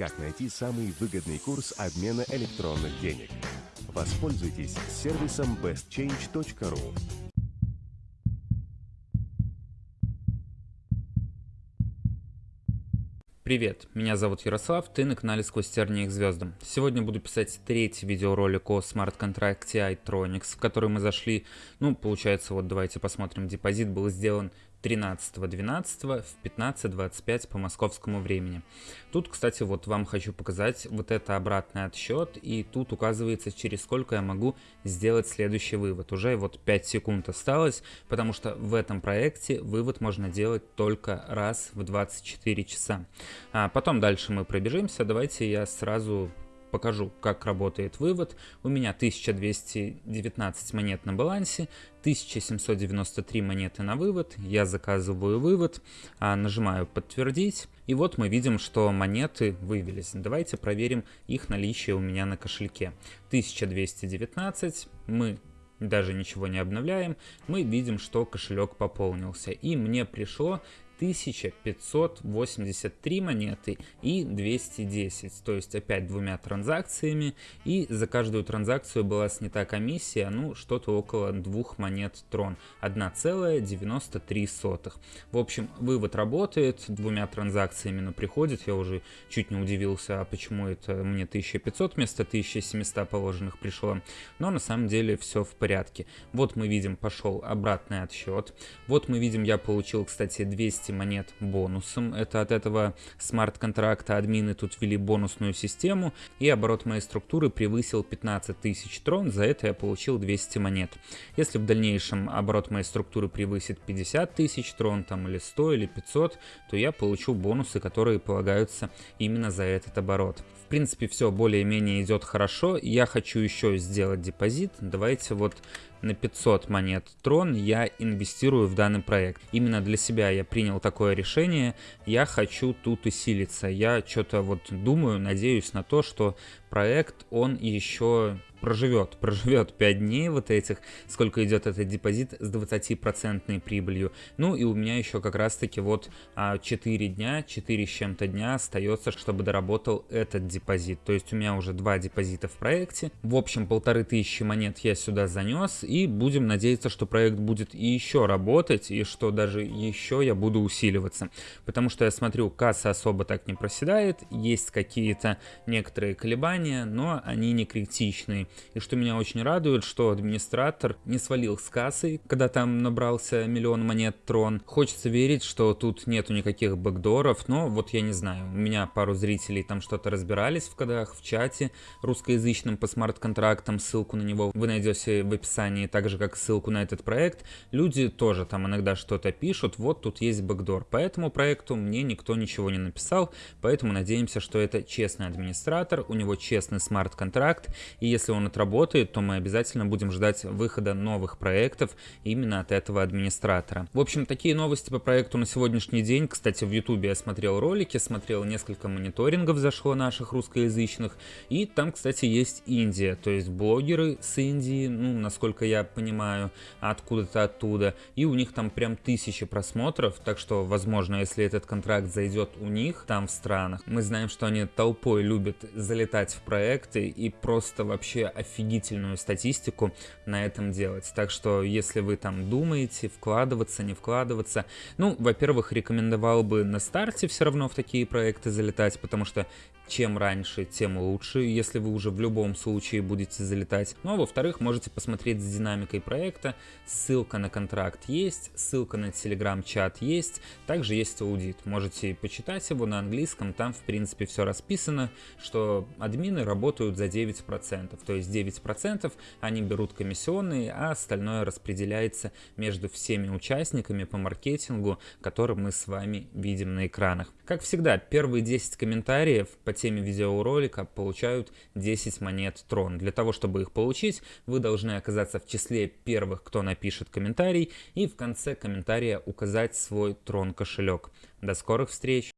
как найти самый выгодный курс обмена электронных денег. Воспользуйтесь сервисом bestchange.ru. Привет, меня зовут Ярослав, ты на канале Сквозь тернии к звездам. Сегодня буду писать третий видеоролик о смарт-контракте iTronics, в который мы зашли, ну, получается, вот давайте посмотрим, депозит был сделан 13.12 в 15.25 по московскому времени. Тут, кстати, вот вам хочу показать вот это обратный отсчет, и тут указывается, через сколько я могу сделать следующий вывод. Уже вот 5 секунд осталось, потому что в этом проекте вывод можно делать только раз в 24 часа. А потом дальше мы пробежимся, давайте я сразу покажу, как работает вывод. У меня 1219 монет на балансе, 1793 монеты на вывод. Я заказываю вывод, а, нажимаю подтвердить. И вот мы видим, что монеты вывелись. Давайте проверим их наличие у меня на кошельке. 1219, мы даже ничего не обновляем, мы видим, что кошелек пополнился. И мне пришло 1583 монеты и 210, то есть опять двумя транзакциями, и за каждую транзакцию была снята комиссия, ну, что-то около двух монет трон, 1,93. В общем, вывод работает, двумя транзакциями, но приходит, я уже чуть не удивился, а почему это мне 1500 вместо 1700 положенных пришло, но на самом деле все в порядке. Вот мы видим, пошел обратный отсчет, вот мы видим, я получил, кстати, 200 200 монет бонусом. Это от этого смарт-контракта админы тут ввели бонусную систему, и оборот моей структуры превысил 15 тысяч трон, за это я получил 200 монет. Если в дальнейшем оборот моей структуры превысит 50 тысяч трон, там или 100 или 500, то я получу бонусы, которые полагаются именно за этот оборот. В принципе, все более-менее идет хорошо. Я хочу еще сделать депозит. Давайте вот на 500 монет Трон я инвестирую в данный проект. Именно для себя я принял такое решение. Я хочу тут усилиться. Я что-то вот думаю, надеюсь на то, что проект, он еще проживет, проживет 5 дней вот этих, сколько идет этот депозит с 20% прибылью. Ну и у меня еще как раз таки вот 4 а, дня, 4 с чем-то дня остается, чтобы доработал этот депозит. То есть у меня уже два депозита в проекте. В общем, полторы тысячи монет я сюда занес и будем надеяться, что проект будет еще работать и что даже еще я буду усиливаться. Потому что я смотрю, касса особо так не проседает, есть какие-то некоторые колебания, но они не критичные. И что меня очень радует, что администратор не свалил с кассы, когда там набрался миллион монет трон. Хочется верить, что тут нету никаких бэкдоров, но вот я не знаю. У меня пару зрителей там что-то разбирались в кодах, в чате русскоязычном по смарт-контрактам. Ссылку на него вы найдете в описании, так же как ссылку на этот проект. Люди тоже там иногда что-то пишут, вот тут есть бэкдор. По этому проекту мне никто ничего не написал, поэтому надеемся, что это честный администратор, у него честный смарт-контракт, и если он он отработает, то мы обязательно будем ждать выхода новых проектов именно от этого администратора. В общем, такие новости по проекту на сегодняшний день. Кстати, в YouTube я смотрел ролики, смотрел несколько мониторингов зашло наших русскоязычных. И там, кстати, есть Индия, то есть блогеры с Индии, ну, насколько я понимаю, откуда-то оттуда. И у них там прям тысячи просмотров, так что, возможно, если этот контракт зайдет у них там в странах, мы знаем, что они толпой любят залетать в проекты и просто вообще офигительную статистику на этом делать. Так что, если вы там думаете, вкладываться, не вкладываться, ну, во-первых, рекомендовал бы на старте все равно в такие проекты залетать, потому что чем раньше, тем лучше, если вы уже в любом случае будете залетать. Ну а во-вторых, можете посмотреть с динамикой проекта, ссылка на контракт есть, ссылка на телеграм-чат есть, также есть аудит. Можете почитать его на английском, там в принципе все расписано, что админы работают за 9%, то есть 9% они берут комиссионные, а остальное распределяется между всеми участниками по маркетингу, который мы с вами видим на экранах. Как всегда, первые 10 комментариев по теме видеоролика получают 10 монет Трон. Для того, чтобы их получить, вы должны оказаться в числе первых, кто напишет комментарий, и в конце комментария указать свой Трон кошелек. До скорых встреч!